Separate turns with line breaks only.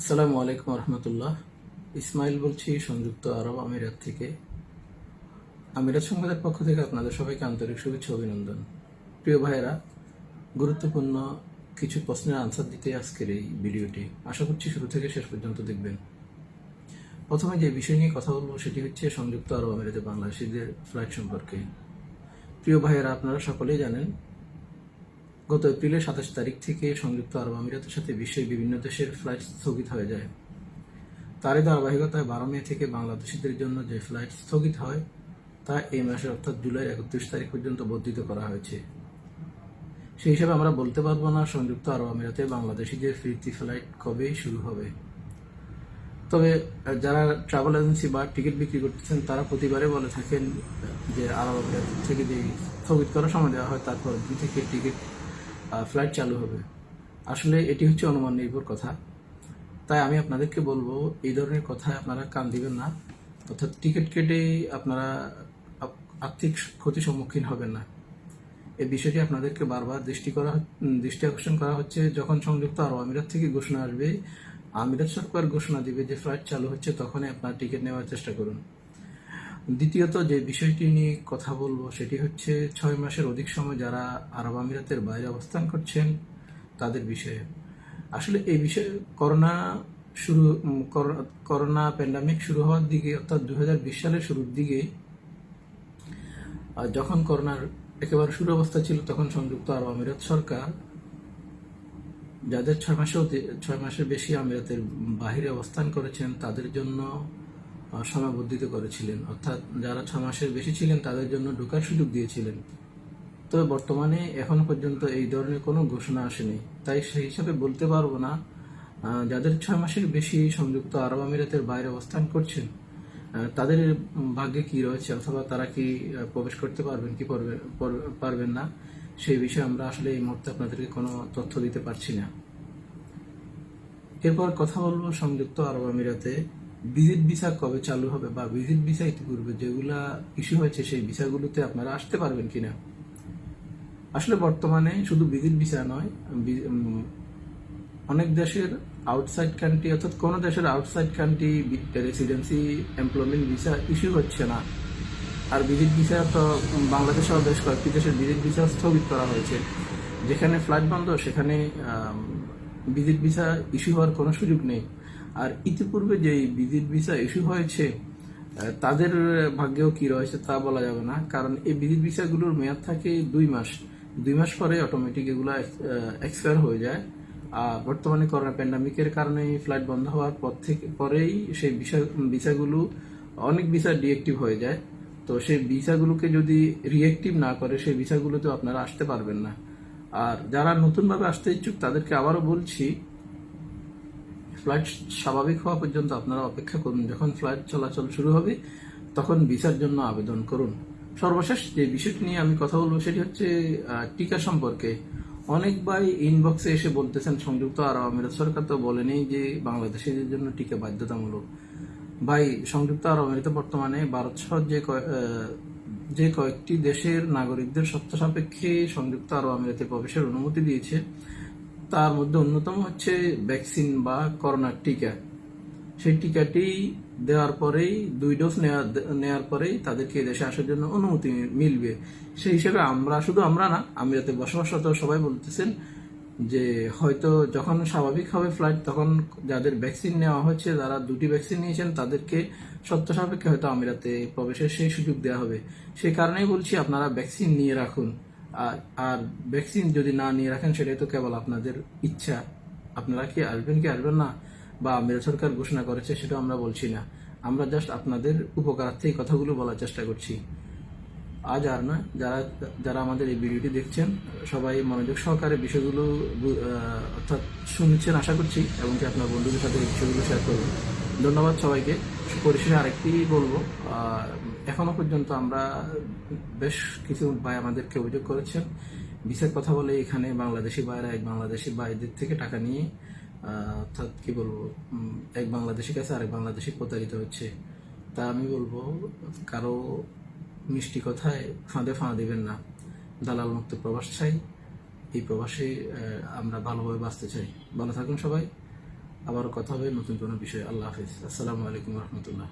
আসসালামু আলাইকুম রহমতুল্লাহ ইসমাইল বলছি, সংযুক্ত আরব আমিরাত থেকে। আমিরাত সংবাদের পক্ষ থেকে আপনাদের সবাইকে আন্তরিক শুভেচ্ছা অভিনন্দন। প্রিয় ভাইয়েরা, গুরুত্বপূর্ণ কিছু প্রশ্নের আনসার দিতে আজকের এই ভিডিওটি আশা করছি শুরু থেকে শেষ পর্যন্ত দেখবেন। প্রথমে যে বিষয় নিয়ে কথা বলব সেটি হচ্ছে সংযুক্ত আরব আমিরাতে বাংলাদেশিদের ফ্লাইট সম্পর্কে। প্রিয় ভাইয়েরা, আপনারা সকলেই জানেন গত এপ্রিলের সাতাশ তারিখ থেকে সংযুক্ত আরব আমিরাতের সাথে বিশ্বের বিভিন্ন দেশের ফ্লাইট স্থগিত হয়ে যায়। তারই ধারাবাহিকতায় বারো মে থেকে বাংলাদেশিদের জন্য যে ফ্লাইট স্থগিত হয়, তা এই মাসের অর্থাৎ জুলাই একত্রিশ তারিখ পর্যন্ত বর্ধিত করা হয়েছে। সেই হিসাবে আমরা বলতে পারব না সংযুক্ত আরব আমিরাতে বাংলাদেশিদের ফিরতি ফ্লাইট কবেই শুরু হবে। তবে, যারা ট্রাভেল এজেন্সি বা টিকিট বিক্রি করতেছেন, তারা প্রতিবারে বলে থাকেন যে আরব আমিরাত থেকে যে স্থগিত করার সময় দেওয়া হয় তারপর দুই থেকে টিকিট ফ্লাইট চালু হবে। আসলে এটি হচ্ছে অনুমান নির্ভর কথা। তাই আমি আপনাদেরকে বলব, এই ধরনের কথায় আপনারা কান দিবেন না। অর্থাৎ টিকিট কেটে আপনারা আর্থিক ক্ষতির সম্মুখীন হবেন না। এই বিষয়টি আপনাদেরকে বারবার দৃষ্টি করা দৃষ্টি আকর্ষণ করা হচ্ছে। যখন সংযুক্ত আরব আমিরাত থেকে ঘোষণা আসবে, আমিরাত সরকার ঘোষণা দিবে যে ফ্লাইট চালু হচ্ছে, তখনই আপনার টিকিট নেওয়ার চেষ্টা করুন। দ্বিতীয়ত যে বিষয়টি নিয়ে কথা বলব, সেটি হচ্ছে ছয় মাসের অধিক সময় যারা আরব আমিরাতের বাইরে অবস্থান করছেন, তাদের বিষয়ে। আসলে এই বিষয়ে করোনা শুরু করোনা প্যান্ডামিক শুরু হওয়ার দিকে, অর্থাৎ দু বিশ সালের শুরুর দিকে যখন করোনার একেবারে শুরু অবস্থা ছিল, তখন সংযুক্ত আরব আমিরাত সরকার যাদের ছয় মাসে ছয় মাসের বেশি আমিরাতের বাহিরে অবস্থান করেছেন, তাদের জন্য সীমাবদ্ধিত করেছিলেন। অর্থাৎ যারা ছয় মাসের বেশি ছিলেন, তাদের জন্য ঢোকার সুযোগ দিয়েছিলেন। তবে বর্তমানে এখনও পর্যন্ত এই ধরনের কোনো ঘোষণা আসেনি। তাই সেই হিসাবে বলতে পারব না যাদের ছয় মাসের বেশি সংযুক্ত আরব আমিরাতের বাইরে অবস্থান করছেন তাদের ভাগ্যে কি রয়েছে অথবা তারা কি প্রবেশ করতে পারবেন, কি পারবে- পারবেন না, সেই বিষয়ে আমরা আসলে এই মুহূর্তে আপনাদেরকে কোনো তথ্য দিতে পারছি না। এরপর কথা বলব সংযুক্ত আরব আমিরাতে। ভিজিট ভিসা কবে চালু হবে বা ভিজিট ভিসা ইতিপূর্বে যেগুলা ইস্যু হয়েছে, সেই ভিসাগুলোতে আপনারা আসতে পারবেন কিনা? আসলে বর্তমানে শুধু ভিজিট ভিসা নয় অনেক দেশের আউটসাইড কান্ট্রি অর্থাৎ কোন দেশের outside country residency employment visa issue হচ্ছে না। আর ভিজিট ভিসা তো বাংলাদেশ সহ বেশ কয়েকটি দেশের ভিজিট ভিসা স্থগিত করা হয়েছে। যেখানে ফ্লাইট বন্ধ, সেখানে ভিজিট ভিসা ইস্যু হওয়ার কোনো সুযোগ নেই। আর ইতিপূর্বে যে ভিজিট ভিসা ইস্যু হয়েছে তাদের ভাগ্যেও কি রয়েছে তা বলা যাবে না। কারণ এই ভিজিট ভিসাগুলোর মেয়াদ থাকে দুই মাস। দুই মাস পরে অটোমেটিক এগুলো এক্সপায়ার হয়ে যায়। আর বর্তমানে করোনা প্যান্ডামিকের কারণে ফ্লাইট বন্ধ হওয়ার পর থেকে, পরেই সেই ভিসা, ভিসাগুলো অনেক ভিসা ডিএক্টিভ হয়ে যায়। তো সেই ভিসাগুলোকে যদি রিএক্টিভ না করে, সেই ভিসাগুলোতে আপনারা আসতে পারবেন না। আর যারা নতুনভাবে আসতে ইচ্ছুক, তাদেরকে আবারও বলছি ফ্লাইট স্বাভাবিক হওয়া পর্যন্ত আপনারা অপেক্ষা করুন। যখন ফ্লাইট চলাচল শুরু হবে, তখন ভিসার জন্য আবেদন করুন। সর্বশেষ যে বিষয়টি নিয়ে আমি কথা বলব, সেটি হচ্ছে টিকা সম্পর্কে। অনেক ইনবক্সে এসে বলতেছেন, সংযুক্ত আরব আমিরাত সরকার তো বলেনি যে বাংলাদেশিদের জন্য টিকা বাধ্যতামূলক। ভাই, সংযুক্ত আরব আমিরাতে বর্তমানে ভারত সহ যে যে কয়েকটি দেশের নাগরিকদের সত্য সাপেক্ষে সংযুক্ত আরব আমিরাতে প্রবেশের অনুমতি দিয়েছে। তার মধ্যে অন্যতম হচ্ছে ভ্যাকসিন বা করোনার টিকা। সেই টিকাটি দেওয়ার পরেই, দুই ডোজ নেওয়ার পরেই তাদেরকে দেশে আসার জন্য অনুমতি মিলবে। সেই হিসেবে আমরা, শুধু আমরা না আমিরাতে বসবাসরত সবাই বলতেছেন যে, হয়তো যখন স্বাভাবিক হবে ফ্লাইট, তখন যাদের ভ্যাকসিন নেওয়া হচ্ছে যারা দুটি ভ্যাকসিন নিয়েছেন, তাদেরকে সত্য সাপেক্ষে হয়তো আমিরাতে প্রবেশের সেই সুযোগ দেওয়া হবে। সেই কারণেই বলছি, আপনারা ভ্যাকসিন নিয়ে রাখুন। আর আর ভ্যাকসিন যদি না নিয়ে রাখেন, সেটাই তো কেবল আপনাদের ইচ্ছা। আপনারা কি আসবেন কি আসবেন না, বা আমিরাত সরকার ঘোষণা করেছে সেটা আমরা বলছি না। আমরা জাস্ট আপনাদের উপকারার্থে এই কথাগুলো বলার চেষ্টা করছি। আজ আর নয়, যারা যারা আমাদের এই ভিডিওটি দেখছেন, সবাই মনোযোগ সহকারে বিষয়গুলো অর্থাৎ শুনছেন আশা করছি এবং কি আপনার বন্ধুদের সাথে এই বিষয়গুলো শেয়ার করবেন। ধন্যবাদ সবাইকে। পরিশেষে আরেকটি বলব এখনও পর্যন্ত আমরা বেশ কিছু ভাই আমাদেরকে অভিযোগ করেছেন। বিশেষ কথা বলে এখানে বাংলাদেশি ভাইরা, এক বাংলাদেশি ভাইদের থেকে টাকা নিয়ে অর্থাৎ কি বলব এক বাংলাদেশি কাছে আরেক বাংলাদেশি প্রতারিত হচ্ছে। তা আমি বলব, কারও মিষ্টি কথায় ফাঁদে ফাঁ দিবেন না। দালাল মুক্ত প্রবাস চাই। এই প্রবাসে আমরা ভালোভাবে বাঁচতে চাই। ভালো থাকুন সবাই। আবারও কথা হবে নতুন কোনো বিষয়ে। আল্লাহ হাফিজ। আসসালামু আলাইকুম রহমতুল্লাহ।